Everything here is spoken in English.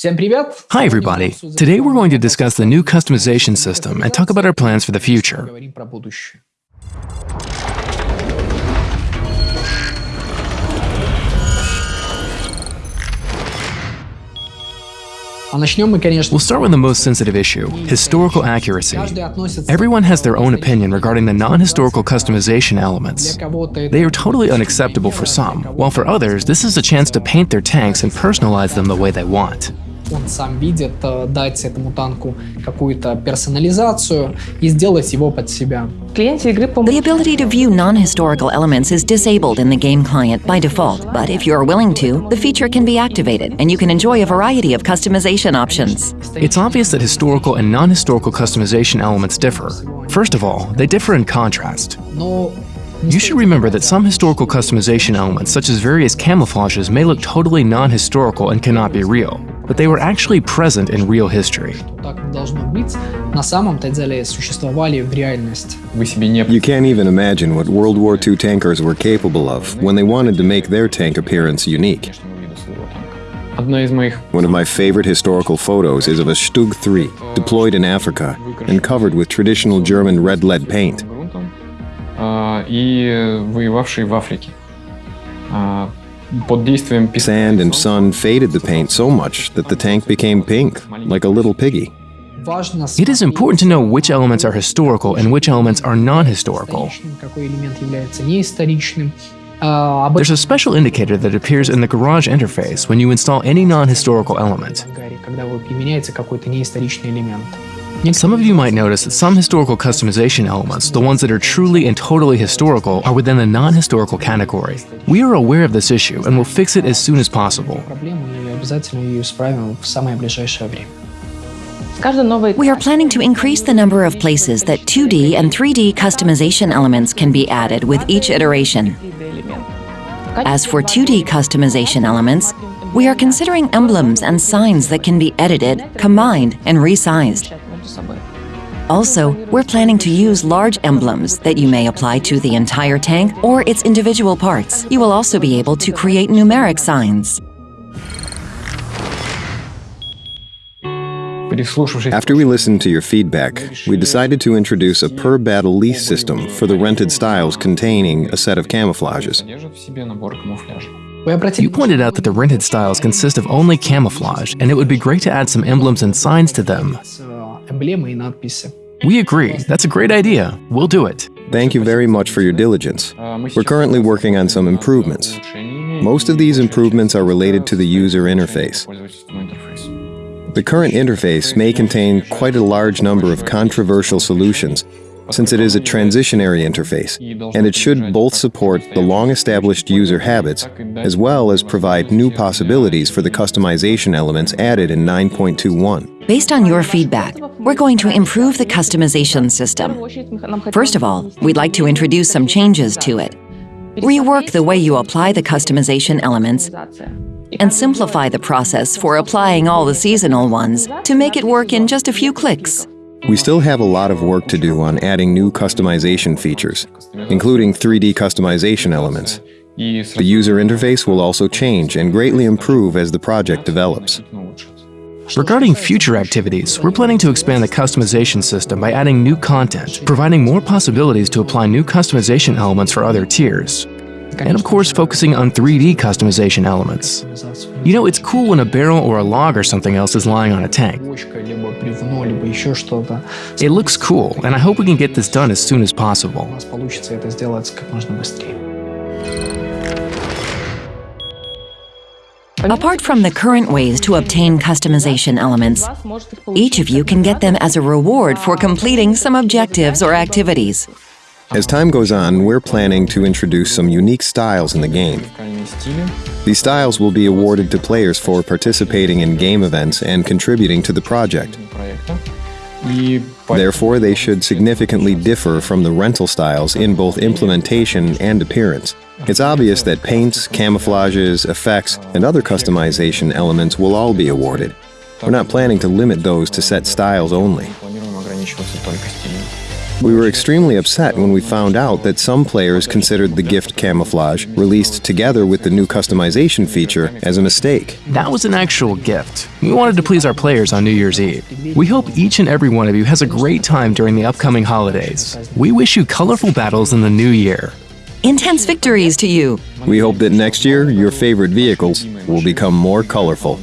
Hi everybody! Today we're going to discuss the new customization system and talk about our plans for the future. We'll start with the most sensitive issue, historical accuracy. Everyone has their own opinion regarding the non-historical customization elements. They are totally unacceptable for some, while for others, this is a chance to paint their tanks and personalize them the way they want он сам видит, дать этому танку какую-то персонализацию и сделать его под себя. The ability to view non-historical elements is disabled in the game client by default, but if you are willing to, the feature can be activated and you can enjoy a variety of customization options. It's obvious that historical and non-historical customization elements differ. First of all, they differ in contrast. You should remember that some historical customization elements, such as various camouflages, may look totally non-historical and cannot be real but they were actually present in real history. You can't even imagine what World War II tankers were capable of when they wanted to make their tank appearance unique. One of my favorite historical photos is of a Stug 3 deployed in Africa and covered with traditional German red lead paint. Sand and sun faded the paint so much that the tank became pink, like a little piggy. It is important to know which elements are historical and which elements are non-historical. There's a special indicator that appears in the garage interface when you install any non-historical element. Some of you might notice that some historical customization elements, the ones that are truly and totally historical, are within the non-historical category. We are aware of this issue and will fix it as soon as possible. We are planning to increase the number of places that 2D and 3D customization elements can be added with each iteration. As for 2D customization elements, we are considering emblems and signs that can be edited, combined, and resized. Also, we're planning to use large emblems that you may apply to the entire tank or its individual parts. You will also be able to create numeric signs. After we listened to your feedback, we decided to introduce a per-battle lease system for the rented styles containing a set of camouflages. You pointed out that the rented styles consist of only camouflage, and it would be great to add some emblems and signs to them. We agree. That's a great idea. We'll do it. Thank you very much for your diligence. We're currently working on some improvements. Most of these improvements are related to the user interface. The current interface may contain quite a large number of controversial solutions since it is a transitionary interface, and it should both support the long-established user habits as well as provide new possibilities for the customization elements added in 9.21. Based on your feedback, we're going to improve the customization system. First of all, we'd like to introduce some changes to it. Rework the way you apply the customization elements and simplify the process for applying all the seasonal ones to make it work in just a few clicks. We still have a lot of work to do on adding new customization features, including 3D customization elements. The user interface will also change and greatly improve as the project develops. Regarding future activities, we're planning to expand the customization system by adding new content, providing more possibilities to apply new customization elements for other tiers and of course focusing on 3D customization elements. You know, it's cool when a barrel or a log or something else is lying on a tank. It looks cool, and I hope we can get this done as soon as possible. Apart from the current ways to obtain customization elements, each of you can get them as a reward for completing some objectives or activities. As time goes on, we're planning to introduce some unique styles in the game. These styles will be awarded to players for participating in game events and contributing to the project. Therefore, they should significantly differ from the rental styles in both implementation and appearance. It's obvious that paints, camouflages, effects, and other customization elements will all be awarded. We're not planning to limit those to set styles only. We were extremely upset when we found out that some players considered the gift camouflage, released together with the new customization feature, as a mistake. That was an actual gift. We wanted to please our players on New Year's Eve. We hope each and every one of you has a great time during the upcoming holidays. We wish you colorful battles in the new year. Intense victories to you! We hope that next year your favorite vehicles will become more colorful.